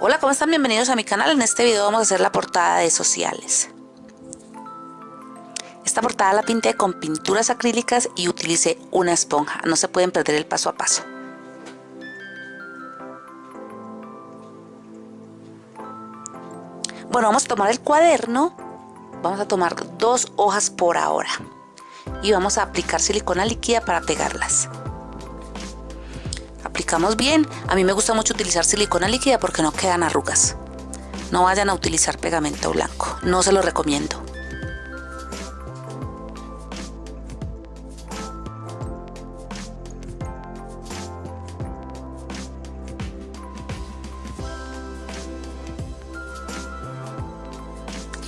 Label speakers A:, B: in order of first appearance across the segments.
A: Hola, ¿cómo están? Bienvenidos a mi canal. En este video vamos a hacer la portada de sociales. Esta portada la pinté con pinturas acrílicas y utilicé una esponja. No se pueden perder el paso a paso. Bueno, vamos a tomar el cuaderno. Vamos a tomar dos hojas por ahora. Y vamos a aplicar silicona líquida para pegarlas aplicamos bien. A mí me gusta mucho utilizar silicona líquida porque no quedan arrugas. No vayan a utilizar pegamento blanco, no se lo recomiendo.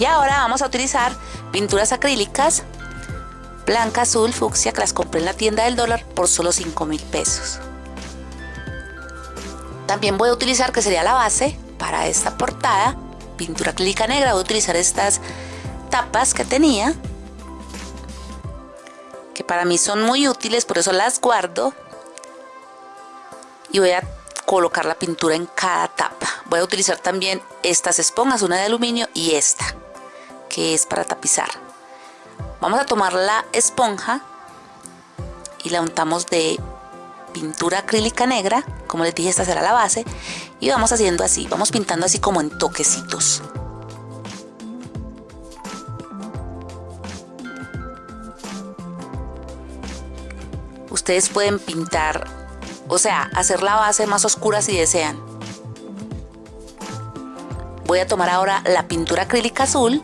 A: Y ahora vamos a utilizar pinturas acrílicas blanca, azul, fucsia que las compré en la tienda del dólar por solo 5 mil pesos. También voy a utilizar, que sería la base para esta portada, pintura acrílica negra. Voy a utilizar estas tapas que tenía, que para mí son muy útiles, por eso las guardo. Y voy a colocar la pintura en cada tapa. Voy a utilizar también estas esponjas, una de aluminio y esta, que es para tapizar. Vamos a tomar la esponja y la untamos de pintura acrílica negra, como les dije esta será la base, y vamos haciendo así, vamos pintando así como en toquecitos. Ustedes pueden pintar, o sea, hacer la base más oscura si desean. Voy a tomar ahora la pintura acrílica azul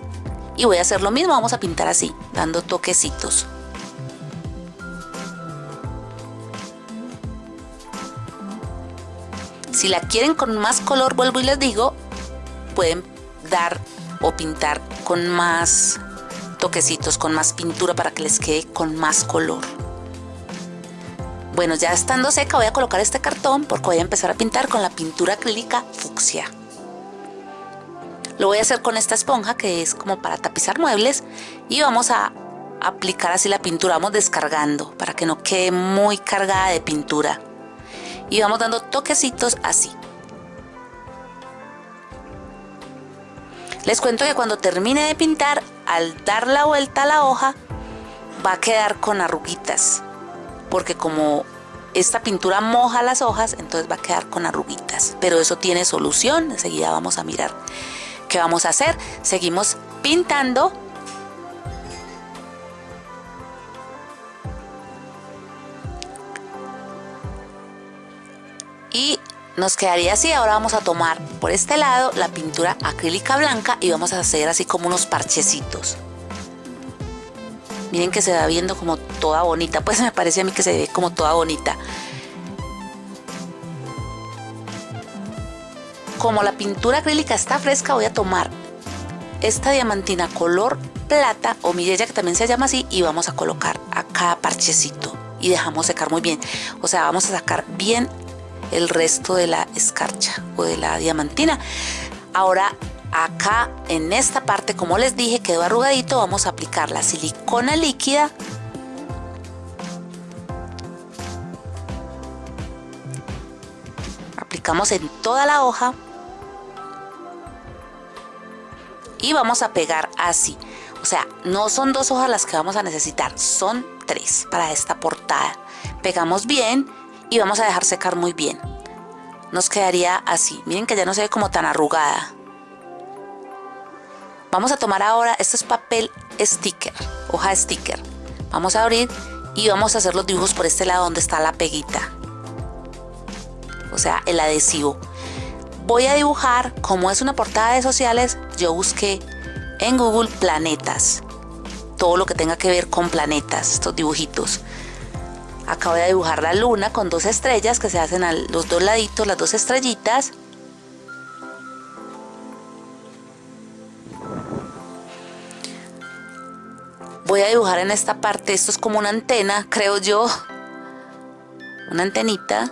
A: y voy a hacer lo mismo, vamos a pintar así, dando toquecitos. Si la quieren con más color, vuelvo y les digo, pueden dar o pintar con más toquecitos, con más pintura para que les quede con más color. Bueno, ya estando seca voy a colocar este cartón porque voy a empezar a pintar con la pintura acrílica fucsia. Lo voy a hacer con esta esponja que es como para tapizar muebles y vamos a aplicar así la pintura, vamos descargando para que no quede muy cargada de pintura y vamos dando toquecitos así. Les cuento que cuando termine de pintar, al dar la vuelta a la hoja, va a quedar con arruguitas. Porque como esta pintura moja las hojas, entonces va a quedar con arruguitas. Pero eso tiene solución, enseguida vamos a mirar qué vamos a hacer. Seguimos pintando nos quedaría así. Ahora vamos a tomar por este lado la pintura acrílica blanca y vamos a hacer así como unos parchecitos. Miren que se va viendo como toda bonita, pues me parece a mí que se ve como toda bonita. Como la pintura acrílica está fresca, voy a tomar esta diamantina color plata o mirella que también se llama así y vamos a colocar a cada parchecito y dejamos secar muy bien. O sea, vamos a sacar bien el resto de la escarcha o de la diamantina. Ahora acá en esta parte, como les dije, quedó arrugadito, vamos a aplicar la silicona líquida. Aplicamos en toda la hoja. Y vamos a pegar así. O sea, no son dos hojas las que vamos a necesitar, son tres para esta portada. Pegamos bien y vamos a dejar secar muy bien. Nos quedaría así. Miren que ya no se ve como tan arrugada. Vamos a tomar ahora, esto es papel sticker, hoja sticker. Vamos a abrir y vamos a hacer los dibujos por este lado donde está la peguita. O sea, el adhesivo. Voy a dibujar, como es una portada de sociales, yo busqué en Google planetas. Todo lo que tenga que ver con planetas, estos dibujitos. Acabo de dibujar la luna con dos estrellas que se hacen a los dos laditos, las dos estrellitas. Voy a dibujar en esta parte, esto es como una antena, creo yo. Una antenita.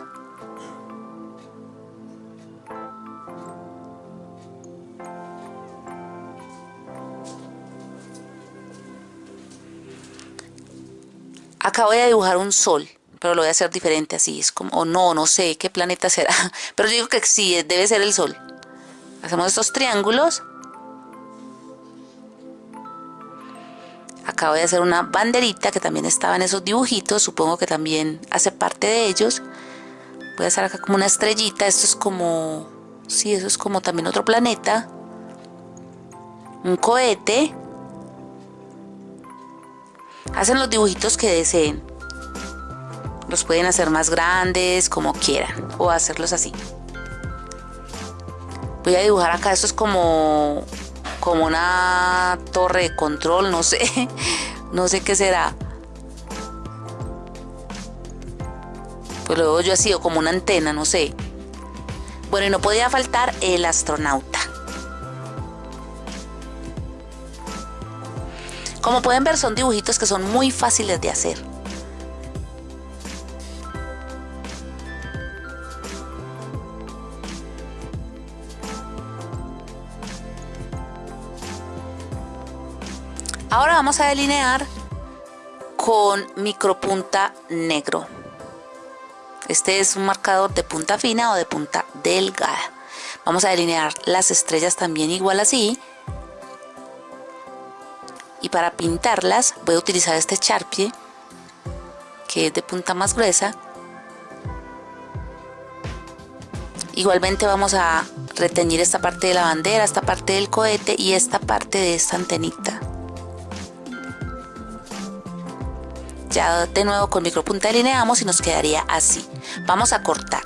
A: Acabo de dibujar un sol, pero lo voy a hacer diferente así, es como, o no, no sé qué planeta será, pero yo digo que sí, debe ser el sol. Hacemos estos triángulos. Acá voy a hacer una banderita que también estaba en esos dibujitos, supongo que también hace parte de ellos. Voy a hacer acá como una estrellita, esto es como, sí, eso es como también otro planeta. Un cohete. Hacen los dibujitos que deseen. Los pueden hacer más grandes, como quieran, o hacerlos así. Voy a dibujar acá, esto es como, como una torre de control, no sé, no sé qué será. Pues luego yo así, o como una antena, no sé. Bueno, y no podía faltar el astronauta. Como pueden ver, son dibujitos que son muy fáciles de hacer. Ahora vamos a delinear con micropunta negro. Este es un marcador de punta fina o de punta delgada. Vamos a delinear las estrellas también igual así. Y para pintarlas voy a utilizar este charpie que es de punta más gruesa. Igualmente vamos a reteñir esta parte de la bandera, esta parte del cohete y esta parte de esta antenita. Ya de nuevo con micropunta delineamos y nos quedaría así. Vamos a cortar.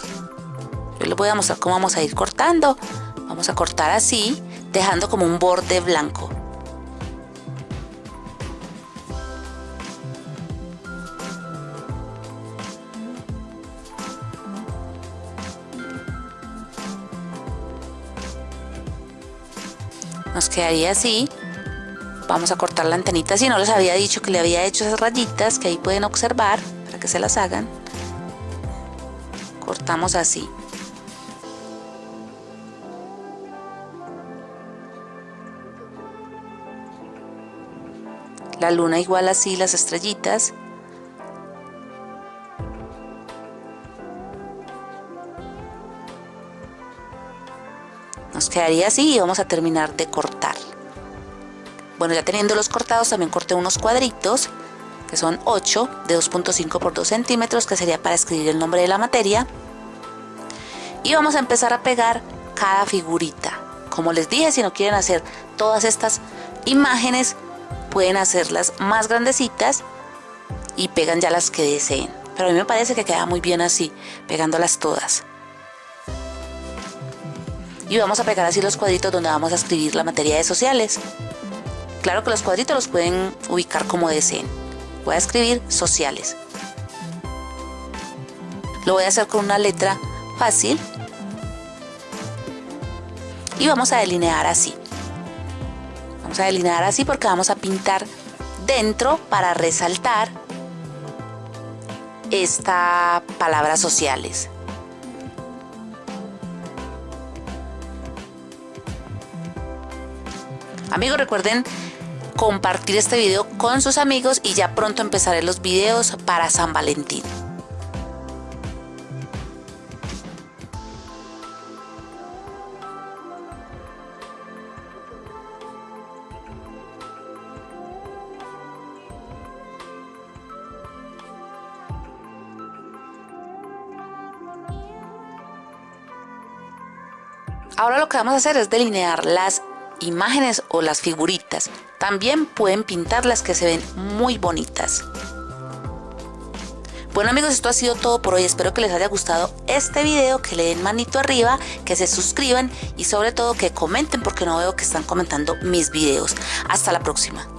A: Yo les voy a mostrar cómo vamos a ir cortando. Vamos a cortar así, dejando como un borde blanco. Quedaría así Vamos a cortar la antenita, si no les había dicho que le había hecho esas rayitas que ahí pueden observar para que se las hagan. Cortamos así. La luna igual así, las estrellitas. Quedaría así y vamos a terminar de cortar. Bueno, ya teniendo los cortados, también corté unos cuadritos, que son 8 de 2.5 por 2 centímetros, que sería para escribir el nombre de la materia. Y vamos a empezar a pegar cada figurita. Como les dije, si no quieren hacer todas estas imágenes, pueden hacerlas más grandecitas y pegan ya las que deseen. Pero a mí me parece que queda muy bien así, pegándolas todas. Y vamos a pegar así los cuadritos donde vamos a escribir la materia de sociales. Claro que los cuadritos los pueden ubicar como deseen. Voy a escribir sociales. Lo voy a hacer con una letra fácil. Y vamos a delinear así. Vamos a delinear así porque vamos a pintar dentro para resaltar esta palabra sociales. Amigos, recuerden compartir este video con sus amigos y ya pronto empezaré los videos para San Valentín. Ahora lo que vamos a hacer es delinear las imágenes o las figuritas. También pueden pintarlas que se ven muy bonitas. Bueno amigos, esto ha sido todo por hoy. Espero que les haya gustado este video, que le den manito arriba, que se suscriban y sobre todo que comenten porque no veo que están comentando mis videos. Hasta la próxima.